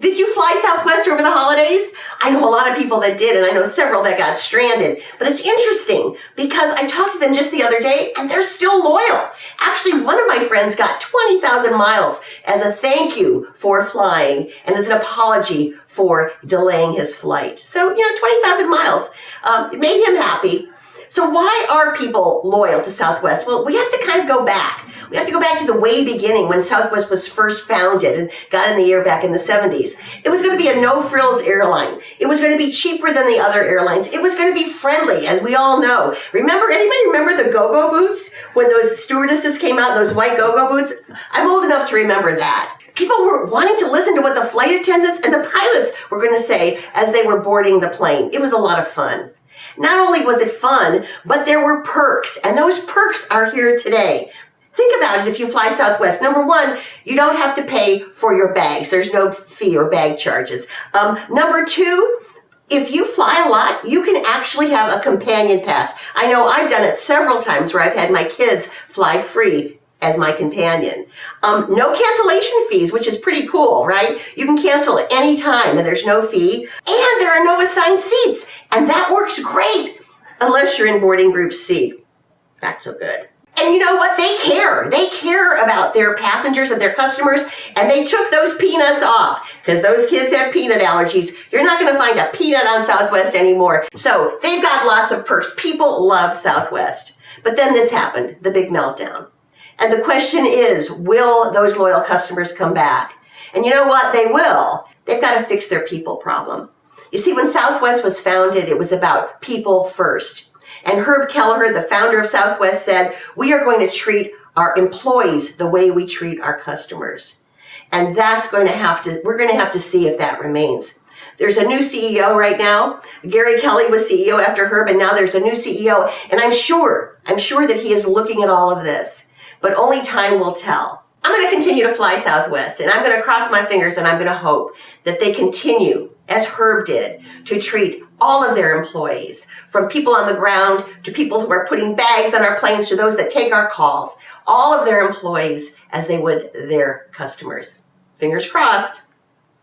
Did you fly Southwest over the holidays? I know a lot of people that did, and I know several that got stranded. But it's interesting because I talked to them just the other day, and they're still loyal. Actually, one of my friends got 20,000 miles as a thank you for flying and as an apology for delaying his flight. So, you know, 20,000 miles. Um, it made him happy. So why are people loyal to Southwest? Well, we have to kind of go back. We have to go back to the way beginning when Southwest was first founded and got in the air back in the 70s. It was going to be a no-frills airline. It was going to be cheaper than the other airlines. It was going to be friendly, as we all know. Remember, anybody remember the go-go boots? When those stewardesses came out, those white go-go boots? I'm old enough to remember that. People were wanting to listen to what the flight attendants and the pilots were going to say as they were boarding the plane. It was a lot of fun. Not only was it fun, but there were perks, and those perks are here today. Think about it if you fly Southwest. Number one, you don't have to pay for your bags. There's no fee or bag charges. Um, number two, if you fly a lot, you can actually have a companion pass. I know I've done it several times where I've had my kids fly free as my companion. Um, no cancellation fees, which is pretty cool, right? You can cancel at any time and there's no fee. And there are no assigned seats. And that works great unless you're in boarding group C. Not so good. And you know what? They care. They care about their passengers and their customers, and they took those peanuts off because those kids have peanut allergies. You're not going to find a peanut on Southwest anymore. So they've got lots of perks. People love Southwest. But then this happened, the big meltdown. And the question is, will those loyal customers come back? And you know what? They will. They've got to fix their people problem. You see, when Southwest was founded, it was about people first. And Herb Kelleher, the founder of Southwest, said, we are going to treat our employees the way we treat our customers. And that's going to have to, we're going to have to see if that remains. There's a new CEO right now. Gary Kelly was CEO after Herb, and now there's a new CEO. And I'm sure, I'm sure that he is looking at all of this but only time will tell. I'm going to continue to fly Southwest and I'm going to cross my fingers and I'm going to hope that they continue, as Herb did, to treat all of their employees, from people on the ground to people who are putting bags on our planes to those that take our calls, all of their employees as they would their customers. Fingers crossed.